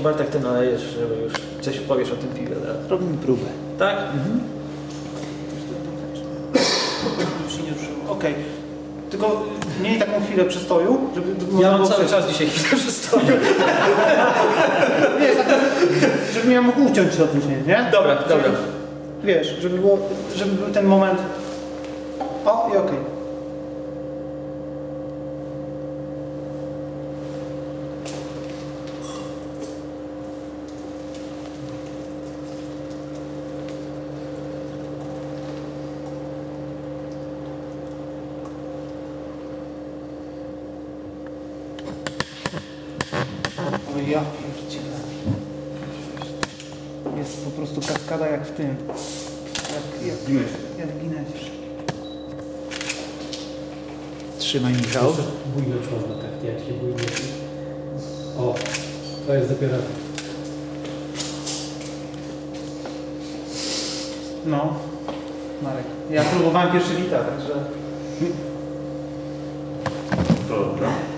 Bartek, ty nalejesz, żeby już coś powiesz o tym piwie teraz. Robimy próbę. Tak? Już się nie ruszyło. Okej. Tylko miej taką chwilę przystoju, żeby... żeby Ja mam cały czas dzisiaj chwilę przystoju. Wiesz, tak, żebym ja mógł uciąć to później, nie? Dobra, dobra. Wiesz, żeby, było, żeby był ten moment... O, i okej. Ja pierdzielę. Jest po prostu kaskada jak w tym. Jak, jak, Ginesz. jak w Guinnessie. Trzymaj Michał. Bujnąć można tak, jak się bujnie. O, to jest dopiero. No, Marek. Ja próbowałem pierwszy lita, także... Dobra.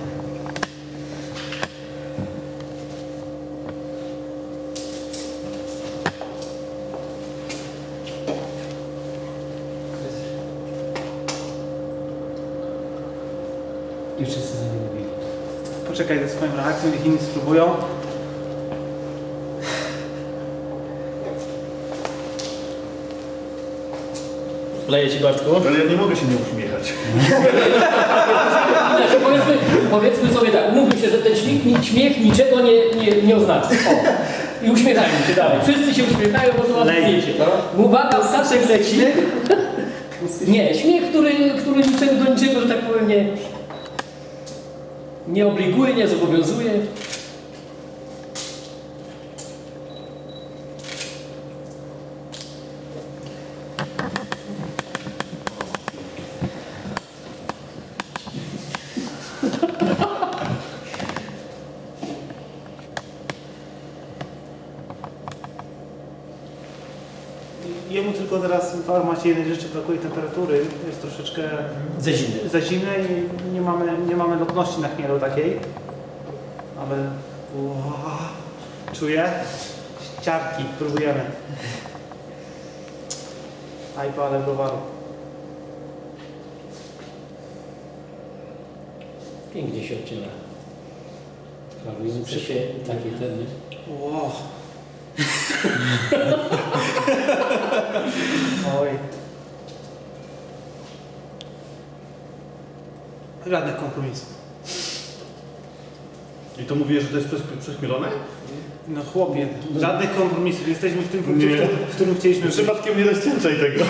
I wszyscy za nie mówili. Poczekaj ze swoją reakcją, niech inni spróbują. Leję ci Bartku. Ale ja nie mogę się nie uśmiechać. Znaczy, powiedzmy, powiedzmy sobie tak, umówmy się, że ten śmiech, śmiech niczego nie, nie, nie oznacza. O. I uśmiechają się dalej. Wszyscy się uśmiechają, bo to ładne Lej. zdjęcie. Uwaga, Staszek leci. Nie, śmiech, który, który niczego do niczego, że tak powiem, nie, nie obliguje, nie zobowiązuje. Jemu tylko teraz w formacie jednej rzeczy brakuje temperatury. Jest troszeczkę Ze zimny. za zimne i nie mamy, nie mamy lotności na chmielu takiej. Ale... Ua, czuję. Ciarki, próbujemy. Ajpa, ale browaru. Pięknie się odcina. Parujące się takie ten? Wow. Oj. Żadnych kompromisów. I to mówię, że to jest przechmielone? No chłopie, żadnych kompromisów. Jesteśmy w tym punkcie, Nie. w którym, chcieliśmy być. Przypadkiem nie rozcieńczaj tego.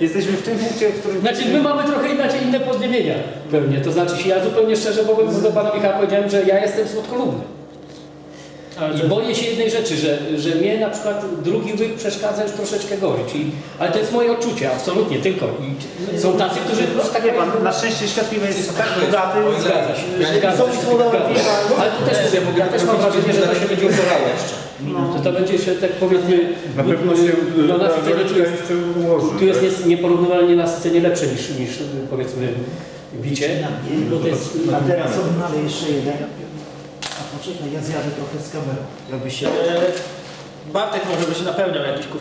Jesteśmy w tym punkcie, w którym... Znaczy my mamy trochę inaczej inne podniebienia pewnie. To znaczy ja zupełnie szczerze powiem, do pana Michała powiedziałem, że ja jestem słodkolubny. I boję się jednej rzeczy, że, że mnie na przykład drugi łyk przeszkadza już troszeczkę gorzej. Czyli, ale to jest moje odczucie, absolutnie, tylko. I są tacy, którzy Tak wie pan, na szczęście świat piwa jest tak bogaty, Zgadza się. że Zgadza są się. Ale to też, ja też mam wrażenie, że to się będzie uzorało jeszcze. No. Że to będzie się tak powiedzmy... Na pewno się no, nasycenie tu jest, ułoży. tu jest tak? nieporównywalnie nasycenie lepsze niż, niż powiedzmy bicie. Bo to jest, A teraz odnalej jeszcze jeden. A poczekaj, ja zjadę trochę z kamerą. Jakby się... E, Bartek może by się napełniał jakiś